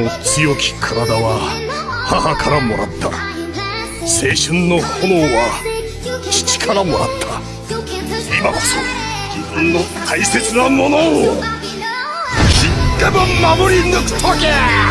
の強き体は母からもらった。青春の炎は父からもらった。今こそ自分の大切なものを切っても守り抜くときゃ